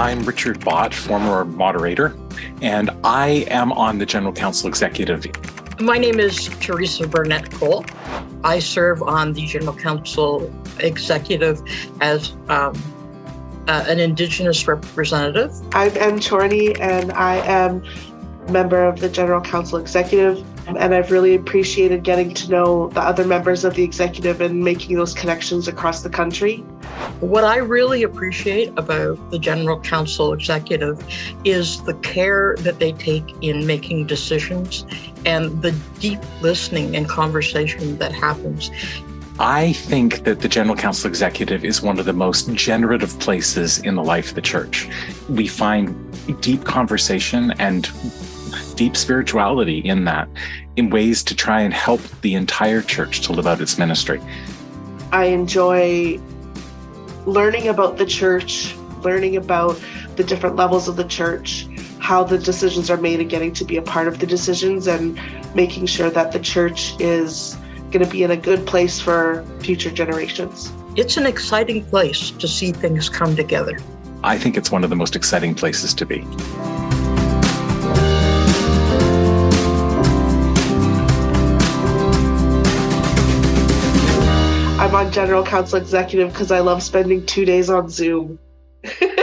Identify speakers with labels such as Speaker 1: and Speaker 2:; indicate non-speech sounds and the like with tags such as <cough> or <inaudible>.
Speaker 1: I'm Richard Bott, former moderator, and I am on the General Council Executive.
Speaker 2: My name is Teresa Burnett Cole. I serve on the General Council Executive as um, uh, an Indigenous representative.
Speaker 3: I'm Em Chorney, and I am member of the General Council Executive. Um, and I've really appreciated getting to know the other members of the executive and making those connections across the country.
Speaker 2: What I really appreciate about the General Council Executive is the care that they take in making decisions and the deep listening and conversation that happens.
Speaker 1: I think that the General Council Executive is one of the most generative places in the life of the church. We find deep conversation and deep spirituality in that, in ways to try and help the entire church to live out its ministry.
Speaker 3: I enjoy learning about the church, learning about the different levels of the church, how the decisions are made and getting to be a part of the decisions and making sure that the church is going to be in a good place for future generations.
Speaker 2: It's an exciting place to see things come together.
Speaker 1: I think it's one of the most exciting places to be.
Speaker 3: I'm on General Council Executive because I love spending two days on Zoom. <laughs>